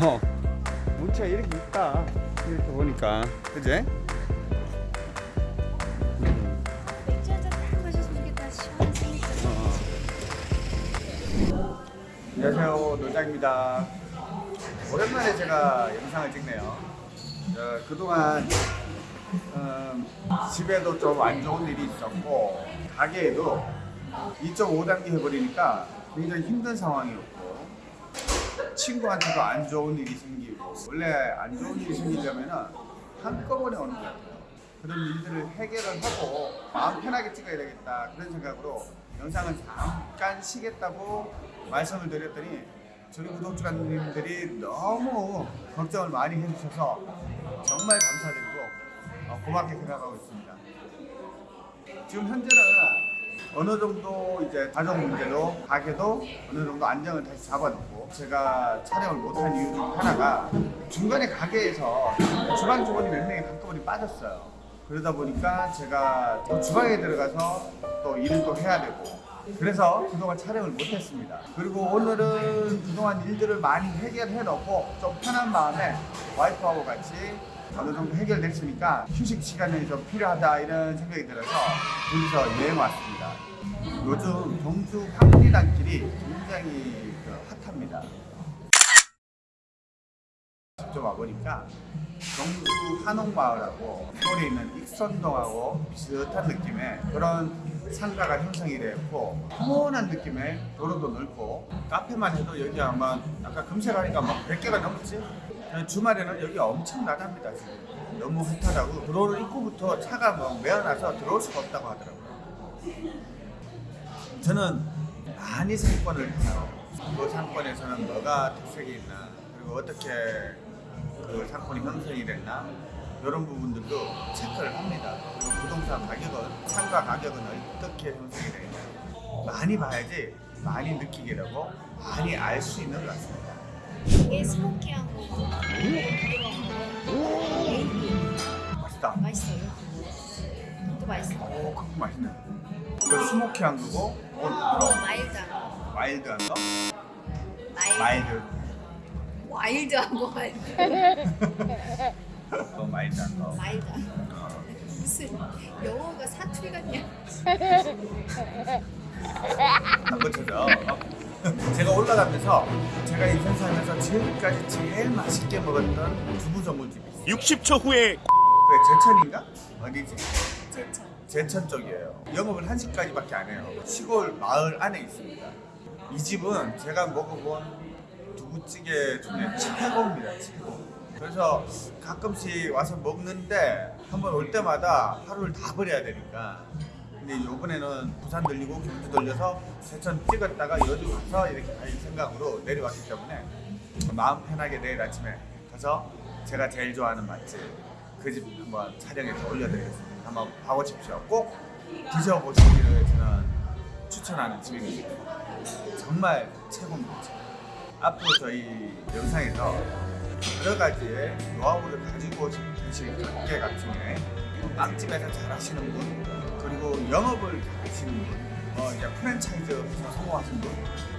어, 문체가 이렇게 있다. 이렇게 보니까. 그지? 음, 맥주 한잔 딱 마셨으면 좋겠다. 시원한 생맥주. 어. 안녕하세요. 노장입니다. 오랜만에 제가 영상을 찍네요. 어, 그동안 음, 집에도 좀 안 좋은 일이 있었고 가게에도 2.5단계 해버리니까 굉장히 힘든 상황이었고 친구한테도 안 좋은 일이 생기고 원래 안 좋은 일이 생기려면 한꺼번에 오는 것 같아요. 그런 일들을 해결을 하고 마음 편하게 찍어야 되겠다 그런 생각으로 영상을 잠깐 쉬겠다고 말씀을 드렸더니 저희 구독자님들이 너무 걱정을 많이 해주셔서 정말 감사드리고 어, 고맙게 생각하고 있습니다. 지금 현재는 어느 정도 이제 가정 문제도 가게도 어느 정도 안정을 다시 잡아놓고 제가 촬영을 못한 이유 중 하나가 중간에 가게에서 주방 직원이 몇 명이 한꺼번에 빠졌어요. 그러다 보니까 제가 또 주방에 들어가서 또 일을 또 해야 되고 그래서 그동안 촬영을 못했습니다. 그리고 오늘은 그동안 일들을 많이 해결해 놓고 좀 편한 마음에 와이프하고 같이 어느 정도 해결됐으니까 휴식 시간이 좀 필요하다 이런 생각이 들어서 둘이서 여행 왔습니다. 요즘 경주 황리단길이 굉장히 그 핫합니다. 직접 와보니까 경주 한옥마을하고 서울에 있는 익선동하고 비슷한 느낌의 그런 상가가 형성이 되었고 평온한 느낌의 도로도 넓고 카페만 해도 여기 아마 아까 검색하니까 막 100개가 넘었지? 주말에는 여기 엄청 나답니다 지금 너무 핫하다고 도로를 입구부터 차가 뭐 메어나서 들어올 수가 없다고 하더라고요 저는 많이 상권을 해요 그 상권에서는 뭐가 특색이 있나 그리고 어떻게 그 상권이 형성이 됐나 이런 부분들도 체크를 합니다. 그리고 부동산 가격은 상가 가격은 어떻게 형성이 되냐 많이 봐야지 많이 느끼게 되고 많이 알 수 있는 것 같습니다. 이게 smoky한 거고. 에이비. 맛있다. 맛있어요. 또 맛있어. 오, 그거 맛있네. 이거 smoky한 거고, 이건 어, 부드러운 마일드한 거. 와일드한 거, 마일드. 마일드, 와일드한 거 마일드. 또 마일드한 거. 마일드한 거. 어. 무슨 영어가 사투리 같냐? 안 고쳐져. 제가 올라가면서 제가 인생 살면서 지금까지 제일 맛있게 먹었던 두부 전문집이 있어요. 60초 후에 그 제천인가? 어디지? 제천. 제천 쪽이에요. 영업을 1시까지밖에 안 해요. 시골 마을 안에 있습니다. 이 집은 제가 먹어본 두부찌개 중에 최고입니다. 최고. 그래서 가끔씩 와서 먹는데 한번 올 때마다 하루를 다 버려야 되니까 근데 이번에는 부산 들리고 경주 들려서 제천 찍었다가 여주 가서 이렇게 갈 생각으로 내려왔기 때문에 마음 편하게 내일 아침에 가서 제가 제일 좋아하는 맛집 그 집 한번 촬영해서 올려드리겠습니다. 한번 봐보십시오. 꼭 드셔보시기를 저는 추천하는 집입니다. 정말 최고입니다. 앞으로 저희 영상에서 여러 가지의 노하우를 가지고 가게 같은 경우에 빵집에서 잘하시는 분 그리고 영업을 잘하시는 분 어, 이제 프랜차이즈에서 성공하신 분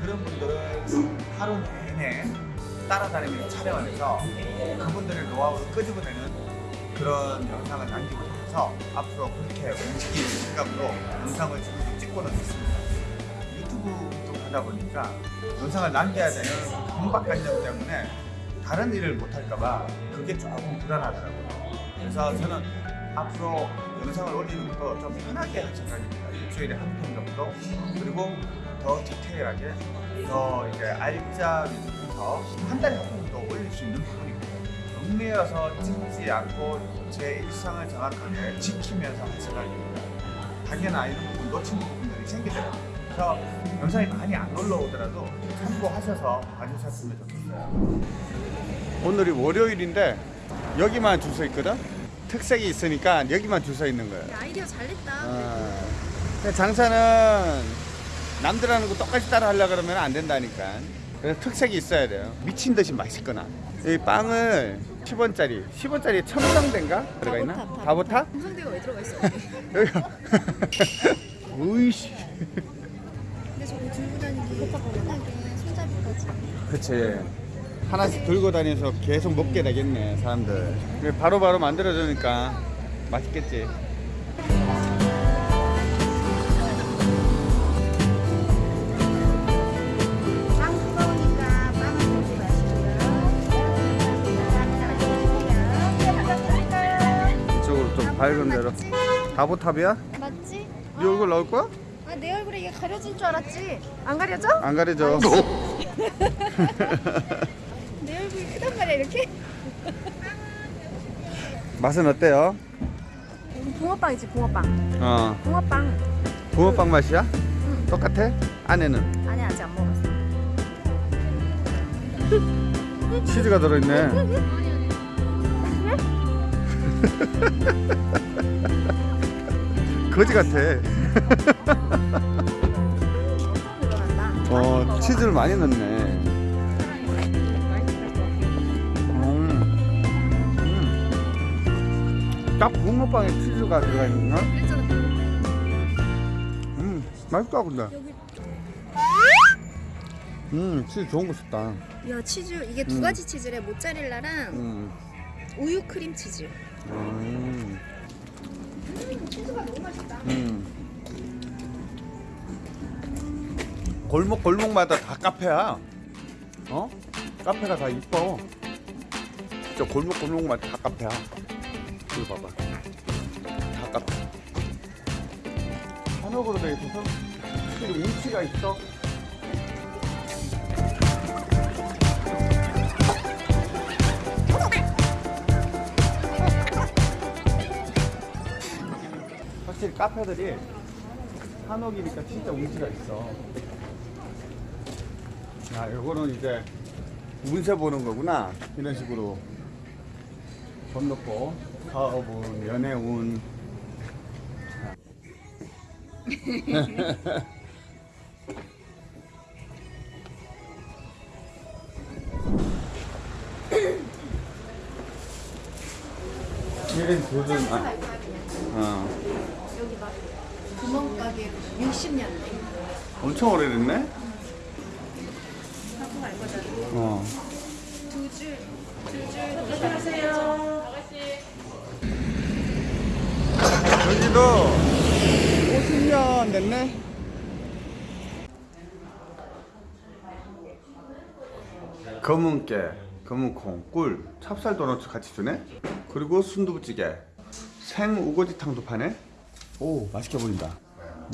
그런 분들을 하루 내내 따라다니면서 촬영을 해서 그분들의 노하우를 끄집어내는 그런 영상을 남기고 싶어서 앞으로 그렇게 움직일 생각으로 영상을 지금 찍고는 있습니다. 유튜브 쪽 하다 보니까 영상을 남겨야 되는 강박관념 때문에 다른 일을 못할까봐 그게 조금 불안하더라고요. 그래서 저는 앞으로 영상을 올리는 것도 좀 편하게 할 생각입니다. 일주일에 한 편 정도 그리고 더 디테일하게 더 이제 알짜 위주로 한 달에 한편 정도 올릴 수 있는 부분이고 얽매여서 찍지 않고 제 일상을 정확하게 지키면서 할 생각입니다. 당연한 이런 부분 놓치는 부분들이 생기더라고요. 그래서 영상이 많이 안 올라오더라도 참고하셔서 봐주셨으면 좋겠어요. 오늘이 월요일인데 여기만 줄 서 있거든? 특색이 있으니까 여기만 줄 서 있는 거예요. 아이디어 잘 냈다. 어. 장사는 남들 하는 거 똑같이 따라 하려고 그러면 안 된다니까. 그래서 특색이 있어야 돼요. 미친 듯이 맛있거나. 이 빵을 10원짜리, 10원짜리 첨성대인가? 들어가 있나? 바보탑, 바보탑? 홍성대가 왜 들어가 있어? 여기가. 으이씨. 근데 저거 들고 다니기 손잡이까지. 그치. 하나씩 들고 다니면서 계속 먹게 되겠네 사람들 바로 바로 만들어주니까 맛있겠지. 이쪽으로 좀 밝은 데로? 다보탑이야? 맞지? 네 얼굴 나올 거야? 아, 내 얼굴에 이게 가려질 줄 알았지? 안 가려져? 안내 얼굴이 크단 말이야 이렇게? 맛은 어때요? 붕어빵이지 붕어빵. 어. 붕어빵. 붕어빵 맛이야? 똑같아? 안에는? 아니 아직 안 먹었어. 치즈가 들어있네. 거지 같아. 어 치즈를 많이 넣네 딱 붕어빵에 치즈가 들어가 있나? 그랬잖아 음 맛있다 근데 음 치즈 좋은 거 썼다 야 치즈 이게 두 음. 가지 치즈래 모짜렐라랑 음. 우유 크림 치즈 음. 치즈가 너무 맛있다 음. 골목 골목마다 다 카페야. 어? 카페가 다 이뻐. 진짜 골목 골목마다 다 카페야. 이거 봐봐. 다 카페. 한옥으로 돼 있어서 확실히 운치가 있어. 확실히 카페들이 한옥이니까 진짜 운치가 있어. 야, 요거는 이제 운세 보는 거구나. 이런 식으로 돈 넣고 사업운, 연애운. 이런 아, 어. 여기 막 구멍가게 60년대 엄청 오래됐네? 하고 갈 거잖아 어. 두줄 두줄 안녕하세요 여기도 50년 됐네? 검은깨, 검은콩, 꿀, 찹쌀 도넛 같이 주네? 그리고 순두부찌개, 생 우거지탕도 파네? 오, 맛있게 보인다.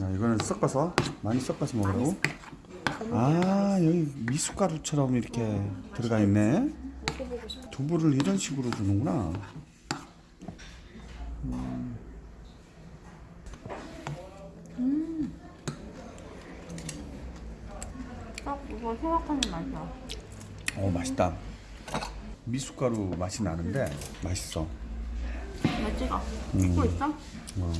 야, 이거는 섞어서, 많이 섞어서 먹으라고? 아, 여기 미숫가루처럼 이렇게 들어가 있네? 두부를 이런 식으로 주는구나. 딱 이거 생각하는 맛이야 어, 맛있다. 미숫가루 맛이 나는데 맛있어. 맛지가 음. 찍고 있어? 어.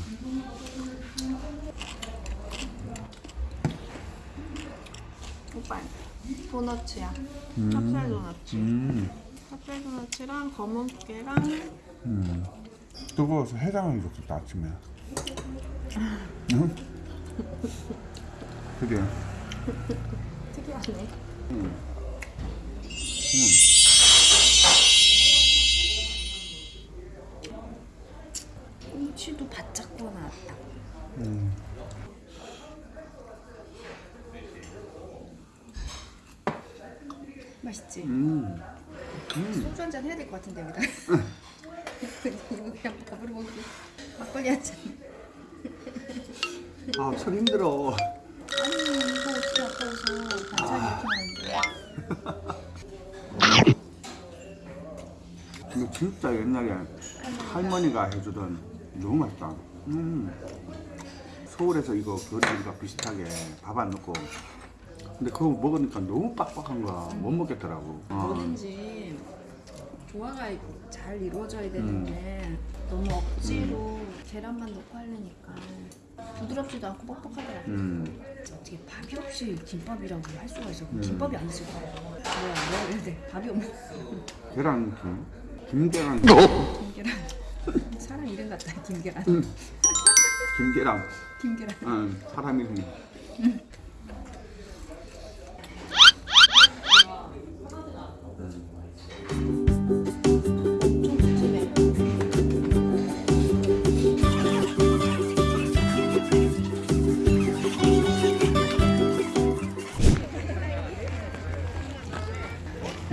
오빠 도너츠야 음. 찹쌀 도너츠 음, 찹쌀 도너츠랑 검은 깨랑 음. 뜨거워서 해장하기 좋겠다 아침에. 응? 그래. 특이하네 음. 꼬치도 바짝 구워 나왔다 음. 맛있지? 음. 소주 한 잔 해야 될 것 같은데 여기다 이거 그냥 밥으로 먹기 막걸리 한 잔 아, 참 힘들어. 아까워서 반찬이 이렇게 많은데 이거 진짜 옛날에 할머니가 해주던 너무 맛있다. 음. 서울에서 이거 교리가 비슷하게 밥 안 넣고. 근데 그거 먹으니까 너무 빡빡한 거야. 못 먹겠더라고. 어. 뭐든지 조화가 잘 이루어져야 되는데 너무 억지로 계란만 넣고 하려니까 부드럽지도 않고 뻑뻑하더라고 음. 어떻게 밥이 없이 김밥이라고 할 수가 있어 음. 김밥이 안 있을 거야 뭐야 뭐야 이랬는데 밥이 없네 계란 김. 김계란. 김계란 사람 이름 같다 김계란 김계란. 김계란 응, 사람 이름. 음.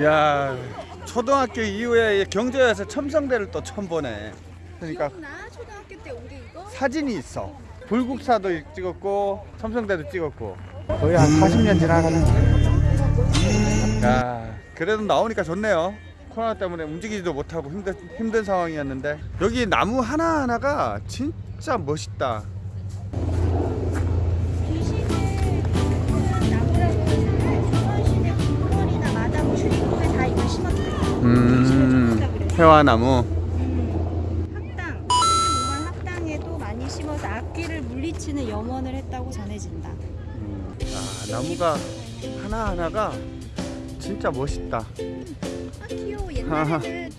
야 초등학교 이후에 경주에서 첨성대를 또 처음 보네. 그러니까 기억나? 초등학교 때 우리 이거? 사진이 있어. 불국사도 찍었고 첨성대도 찍었고 거의 한 40년 지나가는. 야 그래도 나오니까 좋네요. 코로나 때문에 움직이지도 못하고 힘든 힘든 상황이었는데 여기 나무 하나 하나가 진짜 멋있다. 음 회화나무. 음, 학당, 몸한 학당에도 많이 심어서 악귀를 물리치는 염원을 했다고 전해진다. 음, 아, 나무가 하나 하나가 진짜 멋있다. 아 귀여워. 옛날에는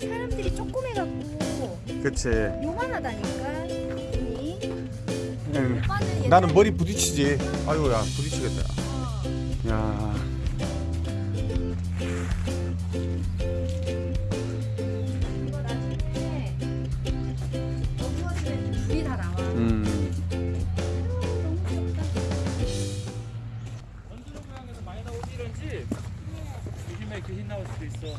사람들이 조그매갖고 그치. 요만하다니까. 응. 나는 머리 부딪히지. 아이고야 부딪히겠다. 어, 야. 귀신 나올 수도 있어.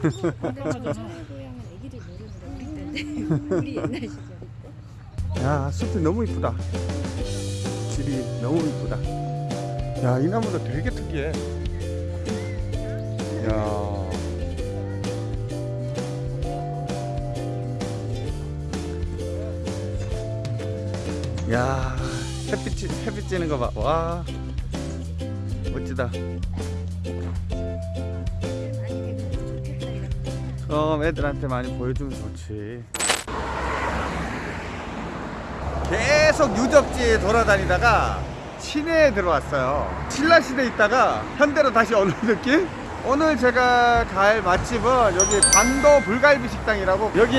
근데 전주의 고향은 애기들 모르더라 우리 때인데 우리 옛날 시절 야 숲이 너무 이쁘다. 집이 너무 이쁘다. 야 이 나무도 되게 특이해. 야. 야 햇빛 햇빛 찌는 거 봐. 와 멋지다. 어 애들한테 많이 보여주면 좋지. 계속 유적지에 돌아다니다가 시내에 들어왔어요. 신라시대에 있다가 현대로 다시 오는 느낌? 오늘 제가 갈 맛집은 여기 반도 불갈비 식당이라고 여기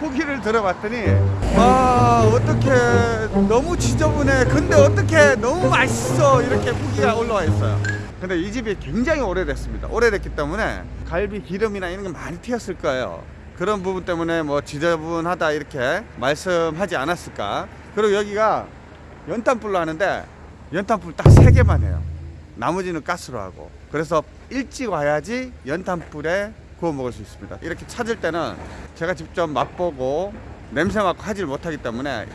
후기를 들어봤더니 와 어떻게 너무 지저분해 근데 어떻게 너무 맛있어 이렇게 후기가 올라와 있어요 근데 이 집이 굉장히 오래됐습니다. 오래됐기 때문에 갈비 기름이나 이런 게 많이 튀었을 거예요. 그런 부분 때문에 뭐 지저분하다 이렇게 말씀하지 않았을까. 그리고 여기가 연탄불로 하는데 연탄불 딱세 개만 해요. 나머지는 가스로 하고. 그래서 일찍 와야지 연탄불에 구워 먹을 수 있습니다. 이렇게 찾을 때는 제가 직접 맛보고 냄새 맡고 하질 못하기 때문에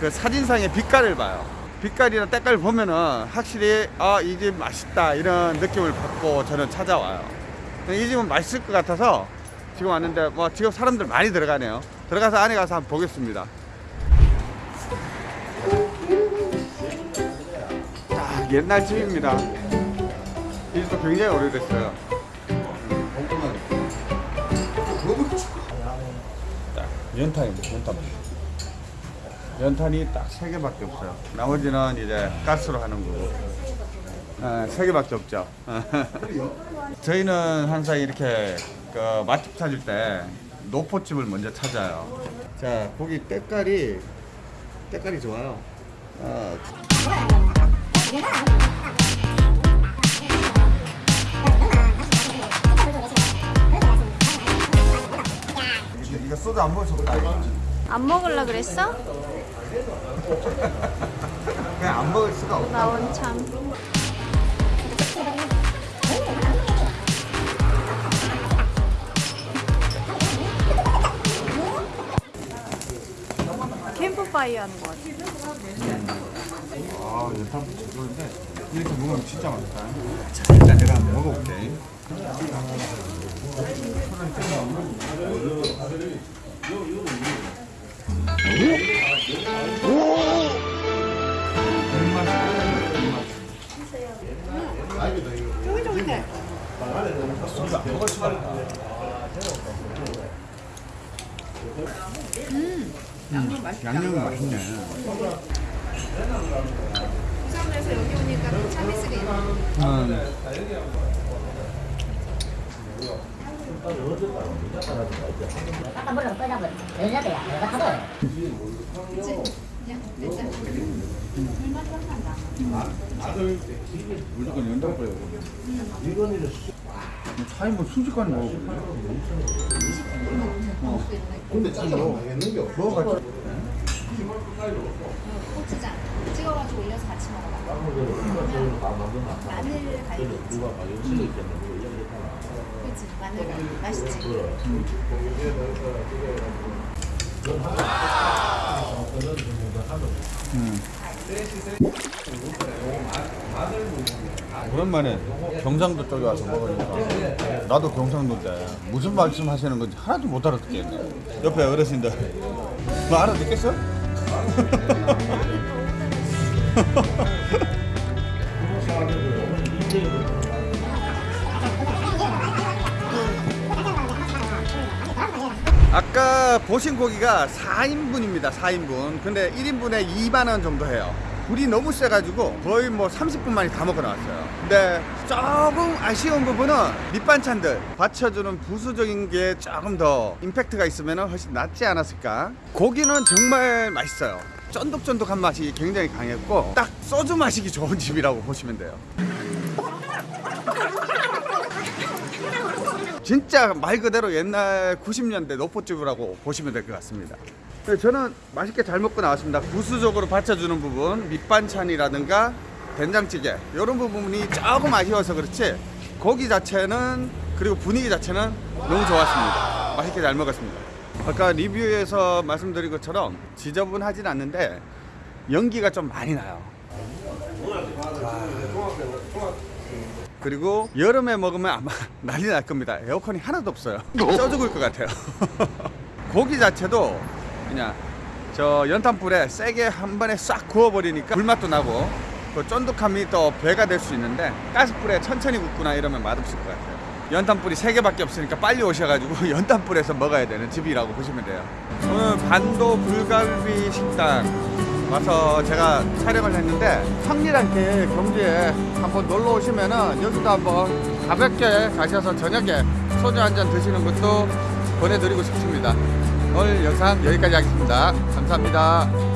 그 사진상의 빛깔을 봐요 빛깔이나 때깔 보면은 확실히 아 이 집 맛있다 이런 느낌을 받고 저는 찾아와요. 이 집은 맛있을 것 같아서 지금 왔는데 뭐 지금 사람들 많이 들어가네요. 들어가서 안에 가서 한번 보겠습니다. 딱 옛날 집입니다. 이 집도 굉장히 오래됐어요. 딱 연탄입니다 연탄 연탄이 딱 세 개밖에 없어요. 나머지는 이제 가스로 하는 거고. 아, 세 개밖에 없죠. 저희는 항상 이렇게 그 맛집 찾을 때 노포집을 먼저 찾아요. 자 고기 때깔이 때깔이 좋아요. 아, 이거, 소주 안 그래 안 먹을라 그랬어? 그냥 안 먹을 수가 없어 나 원참 캠프파이어 하는 것 같아 아, 연탄불 제조인데 이렇게 먹으면 진짜 맛있다. 자, 일단 내가 한번 먹어볼게. 무조건 연달아요. 차이 뭐 순식간에 먹어보네. 근데 짜장 당했는 게 없어. 고추장 찍어가지고 올려서 같이 먹어봐 마늘 갈비 그치 마늘가 맛있지. 오랜만에 경상도 쪽에 와서 먹으니까 나도 경상도인데 무슨 말씀 하시는 건지 하나도 못 알아듣겠네 옆에 어르신들 뭐 알아듣겠어? 보신 고기가 4인분입니다 4인분. 근데 1인분에 2만원 정도 해요. 불이 너무 세가지고 거의 뭐 30분 만에 다 먹고 나왔어요. 근데 조금 아쉬운 부분은 밑반찬들. 받쳐주는 부수적인 게 조금 더 임팩트가 있으면 훨씬 낫지 않았을까? 고기는 정말 맛있어요. 쫀득쫀득한 맛이 굉장히 강했고 딱 소주 마시기 좋은 집이라고 보시면 돼요 진짜 말 그대로 옛날 90년대 노포집이라고 보시면 될 것 같습니다. 네, 저는 맛있게 잘 먹고 나왔습니다. 부수적으로 받쳐주는 부분, 밑반찬이라든가 된장찌개 이런 부분이 조금 아쉬워서 그렇지 고기 자체는 그리고 분위기 자체는 너무 좋았습니다. 맛있게 잘 먹었습니다. 아까 리뷰에서 말씀드린 것처럼 지저분하진 않는데 연기가 좀 많이 나요. 그리고 여름에 먹으면 아마 난리 날 겁니다. 에어컨이 하나도 없어요. 쪄 죽을 것 같아요. 고기 자체도 그냥 저 연탄불에 세게 한 번에 싹 구워버리니까 불맛도 나고 그 쫀득함이 또 배가 될 수 있는데 가스불에 천천히 굽거나 이러면 맛없을 것 같아요. 연탄불이 세 개밖에 없으니까 빨리 오셔가지고 연탄불에서 먹어야 되는 집이라고 보시면 돼요. 오늘 반도 불갈비 식당 와서 제가 촬영을 했는데 황리단길 경주에 한번 놀러 오시면은 여기도 한번 가볍게 가셔서 저녁에 소주 한 잔 드시는 것도 보내드리고 싶습니다. 오늘 영상 여기까지 하겠습니다. 감사합니다.